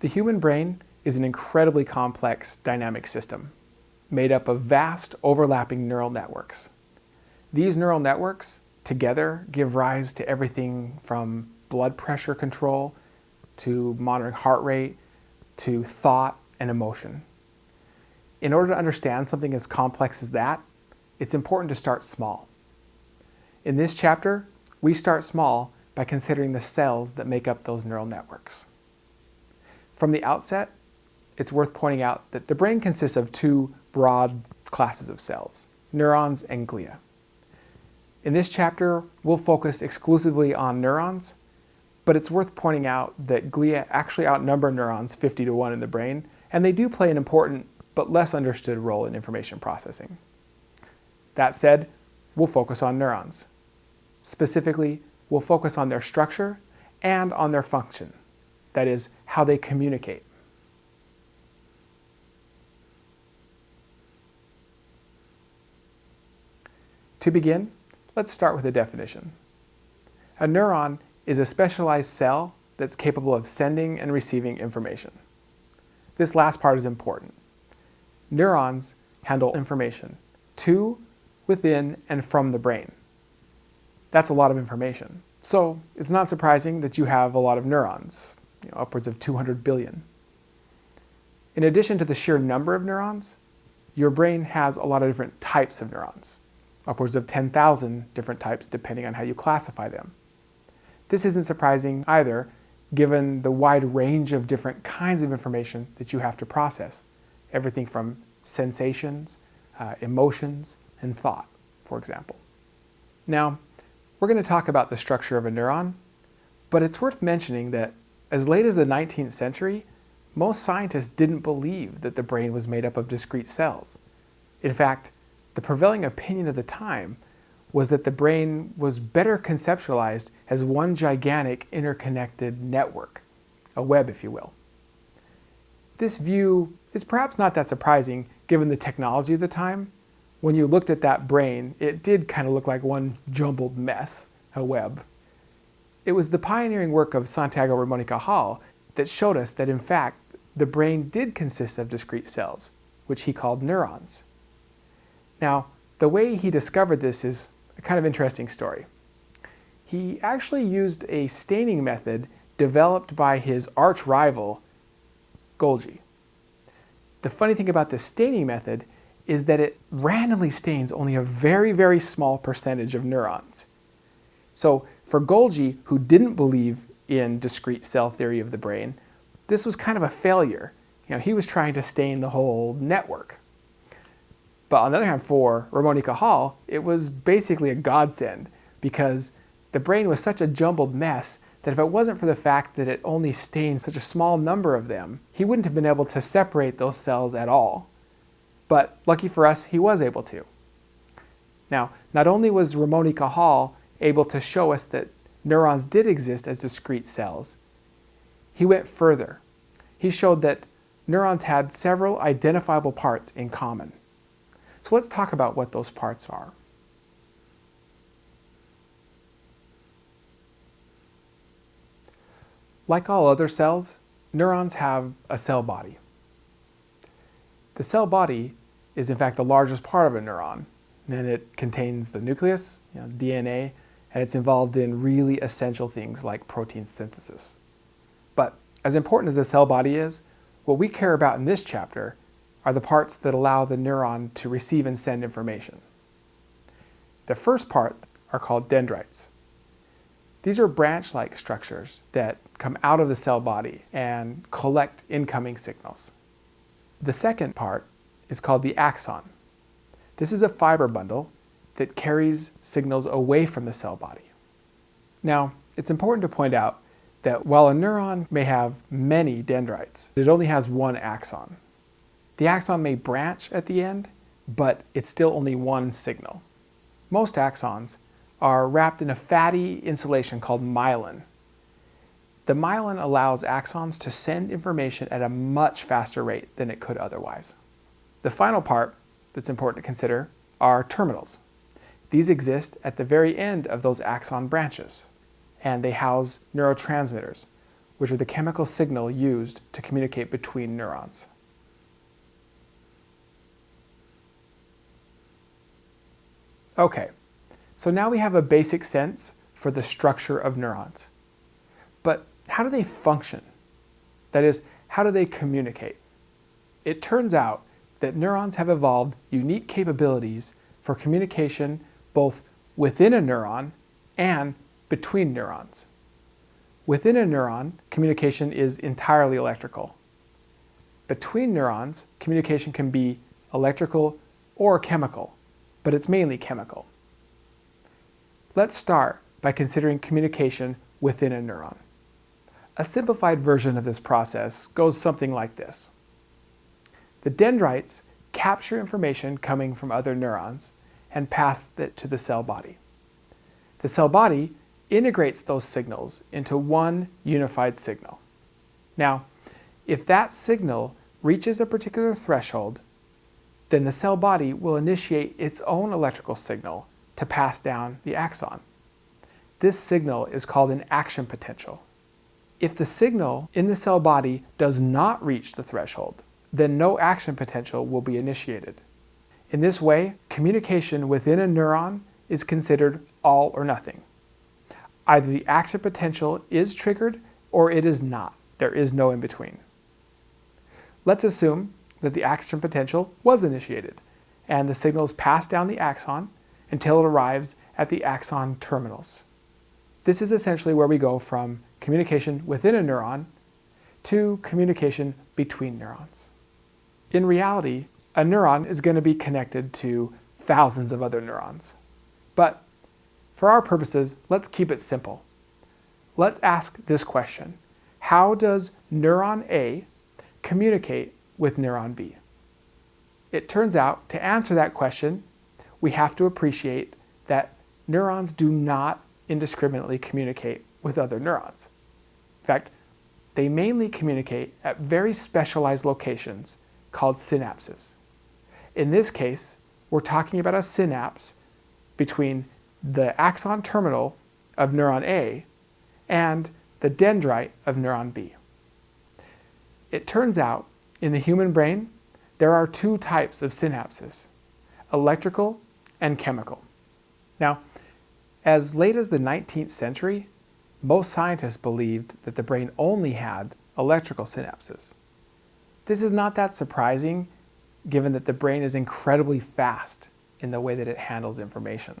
The human brain is an incredibly complex dynamic system made up of vast overlapping neural networks. These neural networks together give rise to everything from blood pressure control to monitoring heart rate to thought and emotion. In order to understand something as complex as that, it's important to start small. In this chapter, we start small by considering the cells that make up those neural networks. From the outset, it's worth pointing out that the brain consists of two broad classes of cells, neurons and glia. In this chapter, we'll focus exclusively on neurons, but it's worth pointing out that glia actually outnumber neurons 50 to 1 in the brain, and they do play an important but less understood role in information processing. That said, we'll focus on neurons. Specifically, we'll focus on their structure and on their function, that is, how they communicate. To begin, let's start with a definition. A neuron is a specialized cell that's capable of sending and receiving information. This last part is important. Neurons handle information to, within, and from the brain. That's a lot of information. So it's not surprising that you have a lot of neurons, you know, upwards of 200 billion. In addition to the sheer number of neurons, your brain has a lot of different types of neurons upwards of 10,000 different types depending on how you classify them. This isn't surprising either, given the wide range of different kinds of information that you have to process. Everything from sensations, uh, emotions, and thought, for example. Now, we're going to talk about the structure of a neuron, but it's worth mentioning that as late as the 19th century, most scientists didn't believe that the brain was made up of discrete cells. In fact, the prevailing opinion of the time was that the brain was better conceptualized as one gigantic interconnected network, a web if you will. This view is perhaps not that surprising given the technology of the time. When you looked at that brain, it did kind of look like one jumbled mess, a web. It was the pioneering work of Santiago Ramon y Cajal that showed us that in fact the brain did consist of discrete cells, which he called neurons. Now, the way he discovered this is a kind of interesting story. He actually used a staining method developed by his arch rival, Golgi. The funny thing about this staining method is that it randomly stains only a very, very small percentage of neurons. So for Golgi, who didn't believe in discrete cell theory of the brain, this was kind of a failure. You know, he was trying to stain the whole network. But on the other hand, for Ramon y Cajal, it was basically a godsend because the brain was such a jumbled mess that if it wasn't for the fact that it only stained such a small number of them, he wouldn't have been able to separate those cells at all. But lucky for us, he was able to. Now, not only was Ramon y Cajal able to show us that neurons did exist as discrete cells, he went further. He showed that neurons had several identifiable parts in common. So let's talk about what those parts are. Like all other cells, neurons have a cell body. The cell body is in fact the largest part of a neuron, and it contains the nucleus, you know, DNA, and it's involved in really essential things like protein synthesis. But as important as the cell body is, what we care about in this chapter are the parts that allow the neuron to receive and send information. The first part are called dendrites. These are branch-like structures that come out of the cell body and collect incoming signals. The second part is called the axon. This is a fiber bundle that carries signals away from the cell body. Now, it's important to point out that while a neuron may have many dendrites, it only has one axon. The axon may branch at the end, but it's still only one signal. Most axons are wrapped in a fatty insulation called myelin. The myelin allows axons to send information at a much faster rate than it could otherwise. The final part that's important to consider are terminals. These exist at the very end of those axon branches, and they house neurotransmitters, which are the chemical signal used to communicate between neurons. Okay, so now we have a basic sense for the structure of neurons. But how do they function? That is, how do they communicate? It turns out that neurons have evolved unique capabilities for communication both within a neuron and between neurons. Within a neuron, communication is entirely electrical. Between neurons, communication can be electrical or chemical, but it's mainly chemical. Let's start by considering communication within a neuron. A simplified version of this process goes something like this. The dendrites capture information coming from other neurons and pass it to the cell body. The cell body integrates those signals into one unified signal. Now, if that signal reaches a particular threshold, then the cell body will initiate its own electrical signal to pass down the axon. This signal is called an action potential. If the signal in the cell body does not reach the threshold, then no action potential will be initiated. In this way, communication within a neuron is considered all or nothing. Either the action potential is triggered or it is not. There is no in between. Let's assume that the action potential was initiated and the signals pass down the axon until it arrives at the axon terminals. This is essentially where we go from communication within a neuron to communication between neurons. In reality, a neuron is going to be connected to thousands of other neurons. But for our purposes, let's keep it simple. Let's ask this question. How does neuron A communicate with neuron B? It turns out, to answer that question, we have to appreciate that neurons do not indiscriminately communicate with other neurons. In fact, they mainly communicate at very specialized locations called synapses. In this case, we're talking about a synapse between the axon terminal of neuron A and the dendrite of neuron B. It turns out in the human brain, there are two types of synapses, electrical and chemical. Now, as late as the 19th century, most scientists believed that the brain only had electrical synapses. This is not that surprising given that the brain is incredibly fast in the way that it handles information.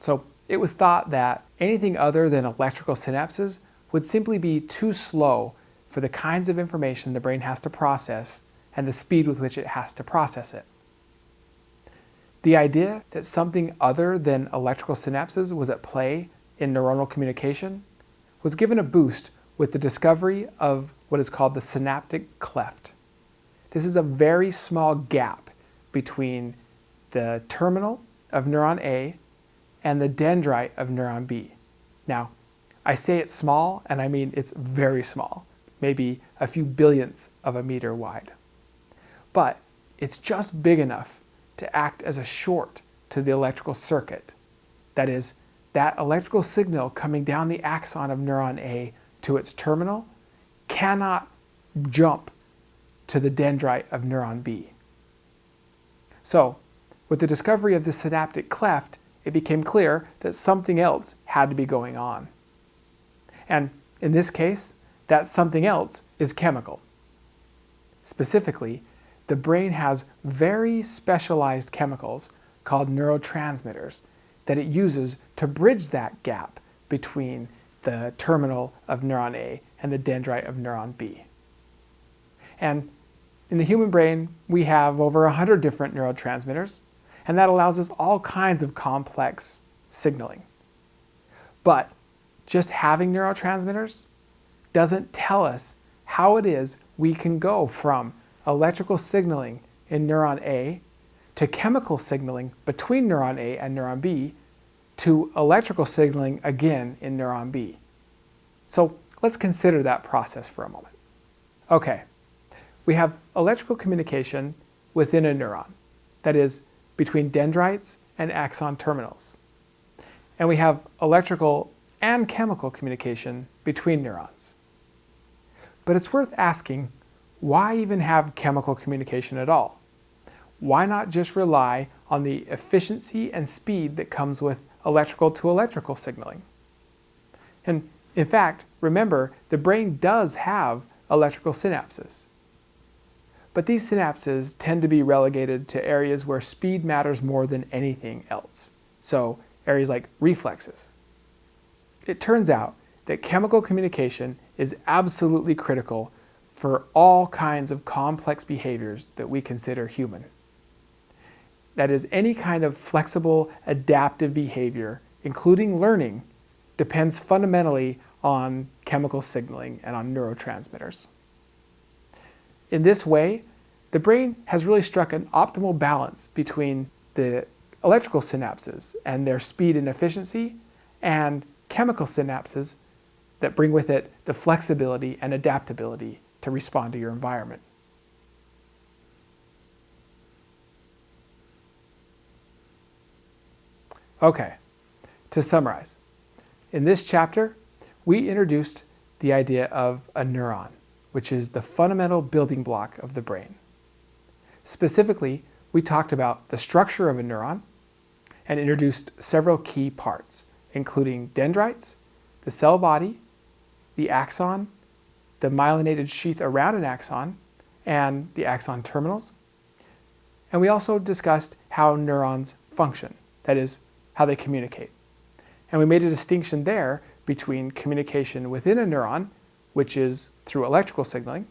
So it was thought that anything other than electrical synapses would simply be too slow for the kinds of information the brain has to process and the speed with which it has to process it. The idea that something other than electrical synapses was at play in neuronal communication was given a boost with the discovery of what is called the synaptic cleft. This is a very small gap between the terminal of neuron A and the dendrite of neuron B. Now, I say it's small, and I mean it's very small, maybe a few billionths of a meter wide. But it's just big enough to act as a short to the electrical circuit. That is, that electrical signal coming down the axon of neuron A to its terminal cannot jump to the dendrite of neuron B. So, with the discovery of the synaptic cleft, it became clear that something else had to be going on. And in this case, that something else is chemical. Specifically, the brain has very specialized chemicals called neurotransmitters that it uses to bridge that gap between the terminal of neuron A and the dendrite of neuron B. And in the human brain, we have over 100 different neurotransmitters, and that allows us all kinds of complex signaling. But just having neurotransmitters doesn't tell us how it is we can go from electrical signaling in neuron A to chemical signaling between neuron A and neuron B to electrical signaling again in neuron B. So let's consider that process for a moment. Okay, we have electrical communication within a neuron, that is, between dendrites and axon terminals. And we have electrical and chemical communication between neurons. But it's worth asking, why even have chemical communication at all? Why not just rely on the efficiency and speed that comes with electrical to electrical signaling? And in fact, remember, the brain does have electrical synapses. But these synapses tend to be relegated to areas where speed matters more than anything else. So areas like reflexes. It turns out that chemical communication is absolutely critical for all kinds of complex behaviors that we consider human. That is, any kind of flexible, adaptive behavior, including learning, depends fundamentally on chemical signaling and on neurotransmitters. In this way, the brain has really struck an optimal balance between the electrical synapses and their speed and efficiency and chemical synapses that bring with it the flexibility and adaptability to respond to your environment. Okay, to summarize, in this chapter, we introduced the idea of a neuron, which is the fundamental building block of the brain. Specifically, we talked about the structure of a neuron and introduced several key parts, including dendrites, the cell body, the axon, the myelinated sheath around an axon, and the axon terminals. And we also discussed how neurons function, that is, how they communicate. And we made a distinction there between communication within a neuron, which is through electrical signaling,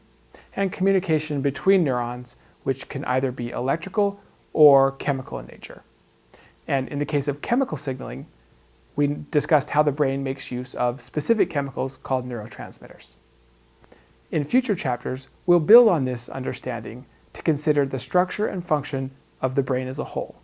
and communication between neurons, which can either be electrical or chemical in nature. And in the case of chemical signaling, we discussed how the brain makes use of specific chemicals called neurotransmitters. In future chapters, we'll build on this understanding to consider the structure and function of the brain as a whole.